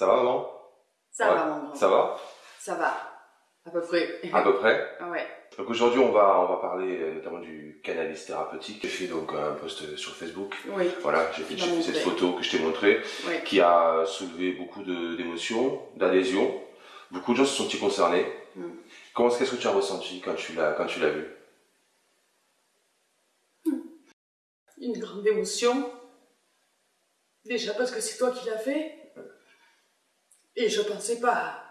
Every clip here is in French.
Ça va, maman? Ça Ouais. va, grand. Ça va? Ça va. À peu près. À peu près. ouais. Donc aujourd'hui, on va, on va parler euh, notamment du cannabis thérapeutique. J'ai fait donc un post sur Facebook. Oui. Voilà, j'ai fait, cette photo que je t'ai montrée, Oui. qui a soulevé beaucoup d'émotions, d'adhésions. Beaucoup de gens se sont concernés. Mm. Comment qu'est-ce que tu as ressenti quand tu l'as quand tu l'as vu? Une grande émotion. Déjà parce que c'est toi qui l'as fait. Et je pensais pas.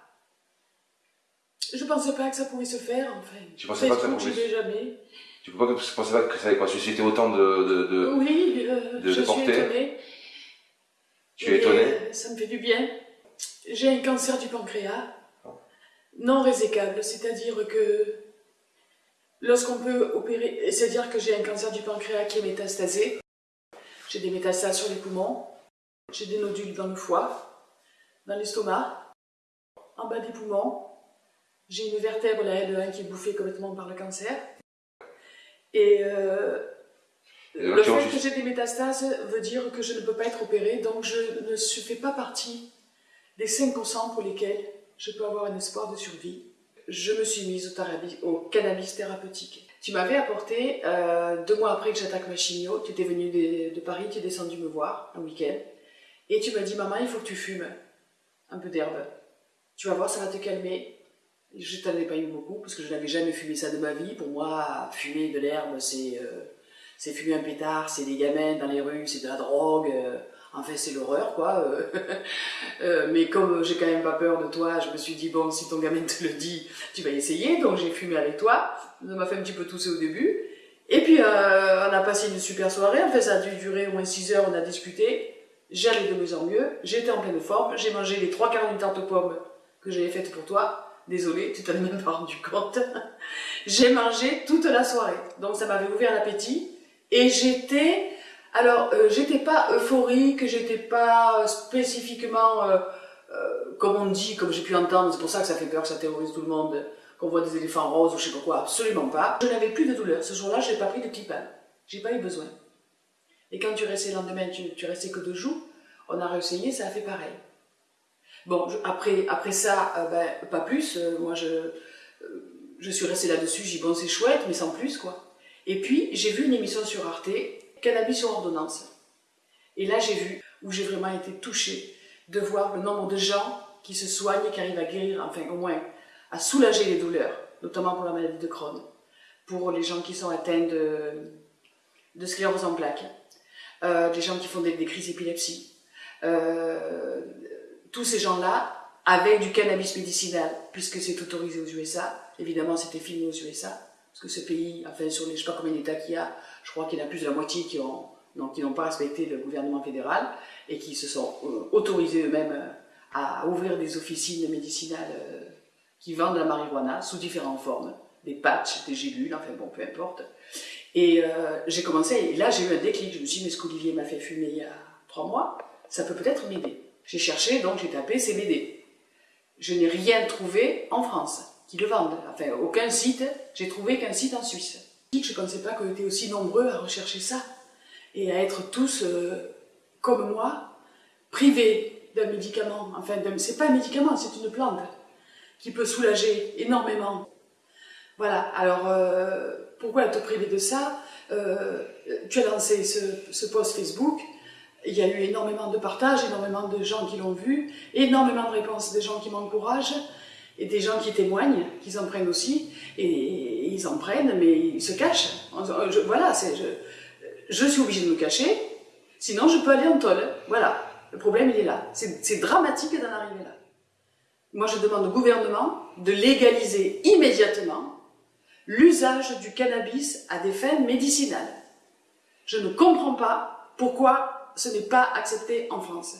Je pensais pas que ça pouvait se faire, enfin. Tu pensais pas que ça pouvait vais jamais. Tu peux pas que pensais pas que ça allait susciter autant de, de, de- Oui, euh, de je suis étonnée. Tu es Et, étonné euh, Ça me fait du bien. J'ai un cancer du pancréas non résécable, c'est-à-dire que lorsqu'on peut opérer, c'est-à-dire que j'ai un cancer du pancréas qui est métastasé, j'ai des métastases sur les poumons, j'ai des nodules dans le foie, dans l'estomac, en bas des poumons, j'ai une vertèbre, la L1, qui est bouffée complètement par le cancer. Et euh, Et le fait que j'ai des métastases veut dire que je ne peux pas être opérée, donc je ne fais pas partie des 5% pour lesquels je peux avoir un espoir de survie. Je me suis mise au cannabis thérapeutique. Tu m'avais apporté, euh, deux mois après que j'attaque ma chimio, tu étais venu de, de Paris, tu es descendu me voir un week-end, et tu m'as dit, maman, il faut que tu fumes un peu d'herbe. Tu vas voir, ça va te calmer. Je t'en ai pas eu beaucoup, parce que je n'avais jamais fumé ça de ma vie. Pour moi, fumer de l'herbe, c'est euh, fumer un pétard, c'est des gamins dans les rues, c'est de la drogue. euh, enfin, c'est l'horreur, quoi. euh. Euh, mais comme j'ai quand même pas peur de toi, je me suis dit, bon, si ton gamin te le dit, tu vas essayer. Donc j'ai fumé avec toi. Ça m'a fait un petit peu tousser au début. Et puis, euh, on a passé une super soirée. En fait, ça a dû durer au moins 6 heures, on a discuté. J'allais de mieux en mieux. J'étais en pleine forme. J'ai mangé les trois quarts d'une tarte aux pommes que j'avais faite pour toi. Désolée, tu t'en es même pas rendu compte. j'ai mangé toute la soirée. Donc ça m'avait ouvert l'appétit. Et j'étais... Alors, euh, j'étais pas euphorique, j'étais pas euh, spécifiquement, euh, euh, comme on dit, comme j'ai pu entendre, c'est pour ça que ça fait peur, que ça terrorise tout le monde, qu'on voit des éléphants roses ou je sais pas quoi, absolument pas. Je n'avais plus de douleur. Ce jour-là, je n'ai pas pris de clipane. J'ai pas eu besoin. Et quand tu restais le lendemain, tu, tu restais que deux jours, on a réessayé, ça a fait pareil. Bon, après, après ça, euh, ben, pas plus. euh, moi, je, euh, je suis restée là-dessus, j'ai dit bon, c'est chouette, mais sans plus, quoi. Et puis, j'ai vu une émission sur Arte, Cannabis sur ordonnance. Et là, j'ai vu, où j'ai vraiment été touchée, de voir le nombre de gens qui se soignent qui arrivent à guérir, enfin, au moins, à soulager les douleurs, notamment pour la maladie de Crohn, pour les gens qui sont atteints de, de sclérose en plaques, euh, des gens qui font des, crises d'épilepsie, euh, tous ces gens-là, avec du cannabis médicinal, puisque c'est autorisé aux USA, évidemment c'était filmé aux USA, parce que ce pays, enfin sur les je sais pas combien d'États qu'il y a, je crois qu'il y en a plus de la moitié qui ont donc qui n'ont pas respecté le gouvernement fédéral et qui se sont euh, autorisés eux-mêmes à ouvrir des officines médicinales qui vendent la marijuana sous différentes formes, des patchs, des gélules, enfin bon, peu importe. Et euh, j'ai commencé, et là j'ai eu un déclic, je me suis dit, mais ce qu'Olivier m'a fait fumer il y a trois mois, ça peut peut-être m'aider. J'ai cherché, donc j'ai tapé CBD. Je n'ai rien trouvé en France qui le vendent. Enfin, aucun site, j'ai trouvé qu'un site en Suisse. Je ne pensais pas qu'on était aussi nombreux à rechercher ça et à être tous, euh, comme moi, privés d'un médicament. Enfin, c'est pas un médicament, c'est une plante qui peut soulager énormément. Voilà, alors euh, pourquoi te priver de ça? Euh, Tu as lancé ce, post Facebook, il y a eu énormément de partages, énormément de gens qui l'ont vu, énormément de réponses des gens qui m'encouragent et des gens qui témoignent, qu'ils en prennent aussi, et, ils en prennent, mais ils se cachent. Voilà, je, suis obligée de me cacher, sinon je peux aller en tôle. Voilà, le problème il est là. C'est dramatique d'en arriver là. Moi je demande au gouvernement de légaliser immédiatement l'usage du cannabis à des fins médicinales. Je ne comprends pas pourquoi ce n'est pas accepté en France.